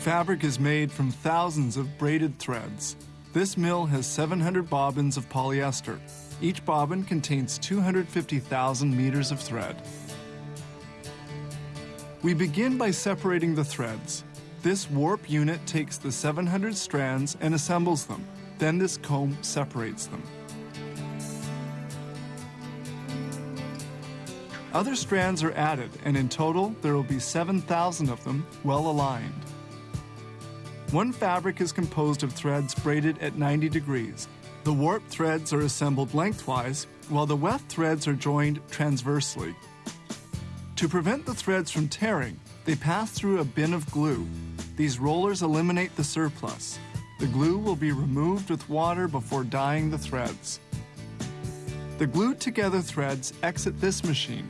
Fabric is made from thousands of braided threads. This mill has 700 bobbins of polyester. Each bobbin contains 250,000 meters of thread. We begin by separating the threads. This warp unit takes the 700 strands and assembles them. Then this comb separates them. Other strands are added, and in total, there will be 7,000 of them well aligned. One fabric is composed of threads braided at 90 degrees. The warp threads are assembled lengthwise, while the weft threads are joined transversely. To prevent the threads from tearing, they pass through a bin of glue. These rollers eliminate the surplus. The glue will be removed with water before dyeing the threads. The glued together threads exit this machine.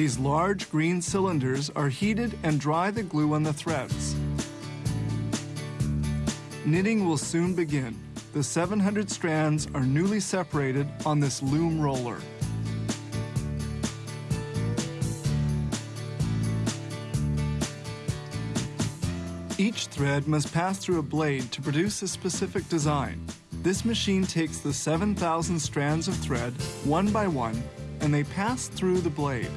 These large green cylinders are heated and dry the glue on the threads. Knitting will soon begin. The 700 strands are newly separated on this loom roller. Each thread must pass through a blade to produce a specific design. This machine takes the 7,000 strands of thread, one by one, and they pass through the blade.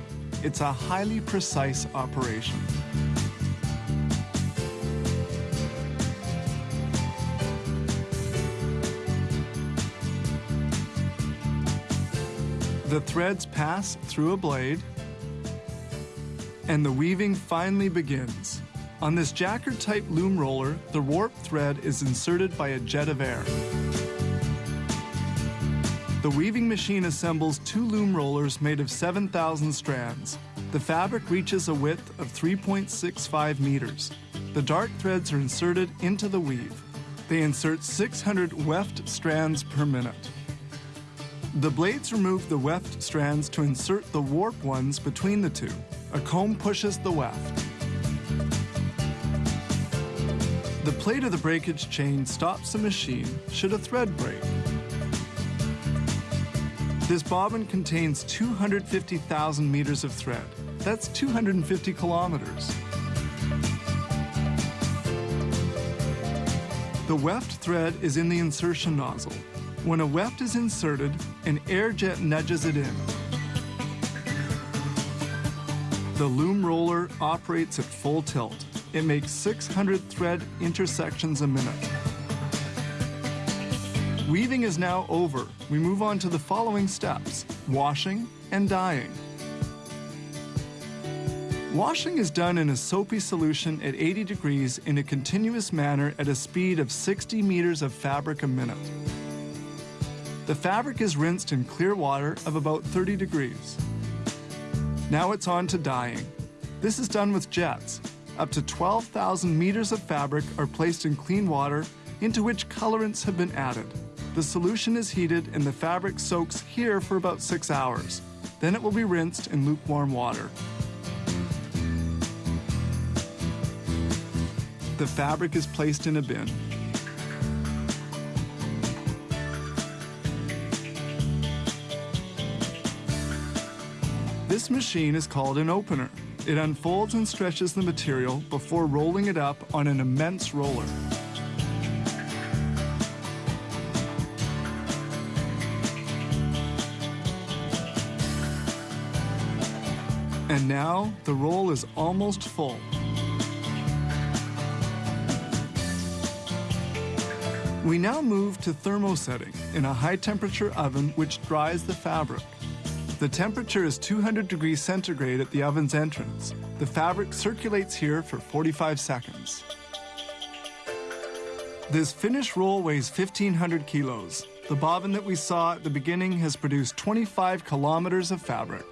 It's a highly precise operation. The threads pass through a blade, and the weaving finally begins. On this jacquard-type loom roller, the warp thread is inserted by a jet of air. The weaving machine assembles two loom rollers made of 7,000 strands. The fabric reaches a width of 3.65 meters. The dart threads are inserted into the weave. They insert 600 weft strands per minute. The blades remove the weft strands to insert the warp ones between the two. A comb pushes the weft. The plate of the breakage chain stops the machine should a thread break. This bobbin contains 250,000 meters of thread. That's 250 kilometers. The weft thread is in the insertion nozzle. When a weft is inserted, an air jet nudges it in. The loom roller operates at full tilt. It makes 600 thread intersections a minute. Weaving is now over. We move on to the following steps, washing and dyeing. Washing is done in a soapy solution at 80 degrees in a continuous manner at a speed of 60 meters of fabric a minute. The fabric is rinsed in clear water of about 30 degrees. Now it's on to dyeing. This is done with jets. Up to 12,000 meters of fabric are placed in clean water into which colorants have been added. The solution is heated and the fabric soaks here for about six hours. Then it will be rinsed in lukewarm water. The fabric is placed in a bin. This machine is called an opener. It unfolds and stretches the material before rolling it up on an immense roller. And now the roll is almost full. We now move to thermosetting in a high temperature oven which dries the fabric. The temperature is 200 degrees centigrade at the oven's entrance. The fabric circulates here for 45 seconds. This finished roll weighs 1,500 kilos. The bobbin that we saw at the beginning has produced 25 kilometers of fabric.